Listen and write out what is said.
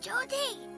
Jody.